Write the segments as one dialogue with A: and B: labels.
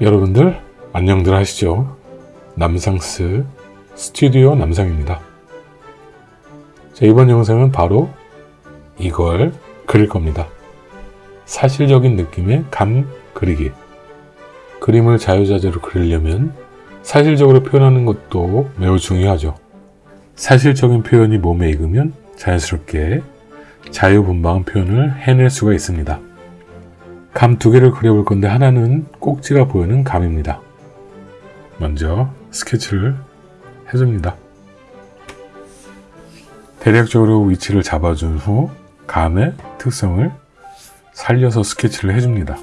A: 여러분들 안녕들 하시죠? 남상스 스튜디오 남상입니다. 자, 이번 영상은 바로 이걸 그릴 겁니다. 사실적인 느낌의 감 그리기. 그림을 자유자재로 그리려면 사실적으로 표현하는 것도 매우 중요하죠. 사실적인 표현이 몸에 익으면 자연스럽게 자유분방한 표현을 해낼 수가 있습니다. 감 두 개를 그려볼 건데 하나는 꼭지가 보이는 감입니다. 먼저 스케치를 해줍니다. 대략적으로 위치를 잡아준 후 감의 특성을 살려서 스케치를 해줍니다.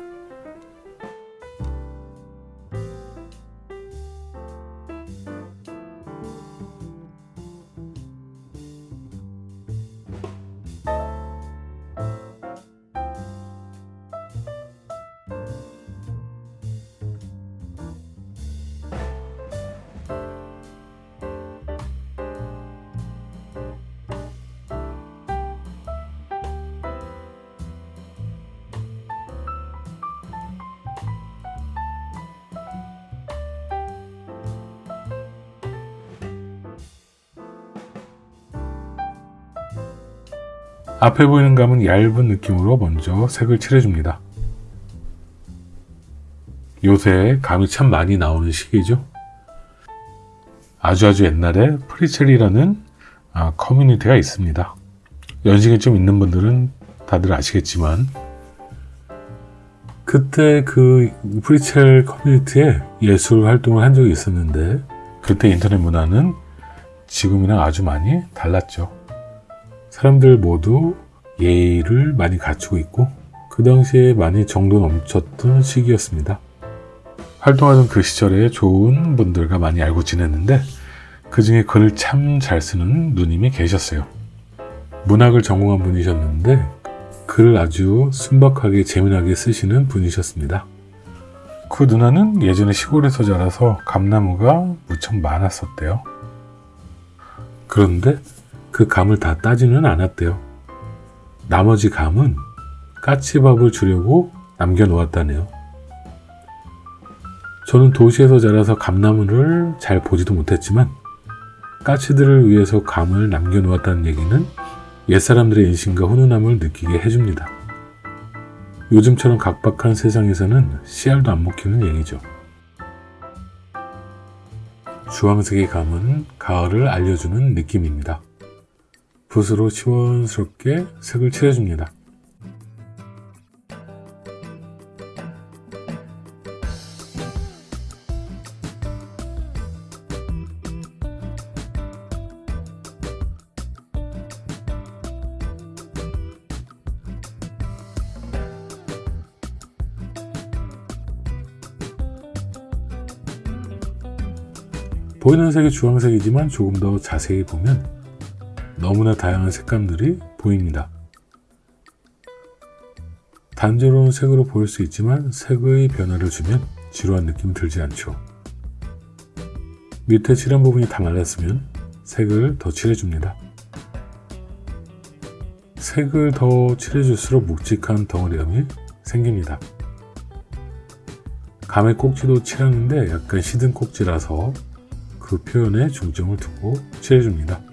A: 앞에 보이는 감은 얇은 느낌으로 먼저 색을 칠해줍니다. 요새 감이 참 많이 나오는 시기죠. 아주 아주 옛날에 프리챌이라는 아, 커뮤니티가 있습니다. 연식이 좀 있는 분들은 다들 아시겠지만 그때 그 프리챌 커뮤니티에 예술 활동을 한 적이 있었는데 그때 인터넷 문화는 지금이랑 아주 많이 달랐죠. 사람들 모두 예의를 많이 갖추고 있고 그 당시에 많이 정도 넘쳤던 시기였습니다. 활동하던 그 시절에 좋은 분들과 많이 알고 지냈는데 그 중에 글을 참 잘 쓰는 누님이 계셨어요. 문학을 전공한 분이셨는데 글을 아주 순박하게 재미나게 쓰시는 분이셨습니다. 그 누나는 예전에 시골에서 자라서 감나무가 무척 많았었대요. 그런데 그 감을 다 따지는 않았대요. 나머지 감은 까치밥을 주려고 남겨놓았다네요. 저는 도시에서 자라서 감나무를 잘 보지도 못했지만 까치들을 위해서 감을 남겨놓았다는 얘기는 옛사람들의 인심과 훈훈함을 느끼게 해줍니다. 요즘처럼 각박한 세상에서는 씨알도 안 먹히는 얘기죠. 주황색의 감은 가을을 알려주는 느낌입니다. 붓으로 시원스럽게 색을 칠해줍니다. 보이는 색이 주황색이지만 조금 더 자세히 보면 너무나 다양한 색감들이 보입니다. 단조로운 색으로 보일 수 있지만 색의 변화를 주면 지루한 느낌 들지 않죠. 밑에 칠한 부분이 다 말랐으면 색을 더 칠해줍니다. 색을 더 칠해줄수록 묵직한 덩어리감이 생깁니다. 감의 꼭지도 칠하는데 약간 시든 꼭지라서 그 표현에 중점을 두고 칠해줍니다.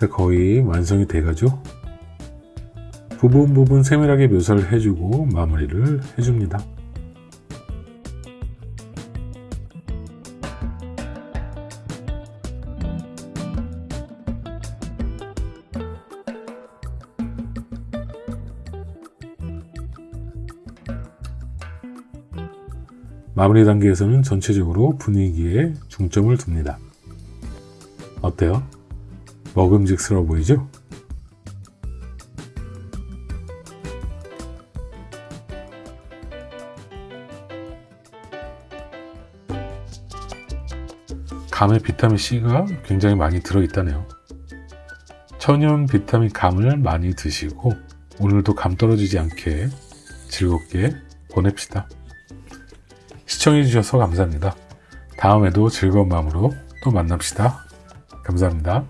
A: 자 거의 완성이 돼가죠 부분 부분 세밀하게 묘사를 해주고 마무리를 해줍니다 마무리 단계에서는 전체적으로 분위기에 중점을 둡니다. 어때요? 먹음직스러워 보이죠? 감에 비타민 C가 굉장히 많이 들어있다네요. 천연 비타민 감을 많이 드시고 오늘도 감 떨어지지 않게 즐겁게 보냅시다. 시청해주셔서 감사합니다. 다음에도 즐거운 마음으로 또 만납시다. 감사합니다.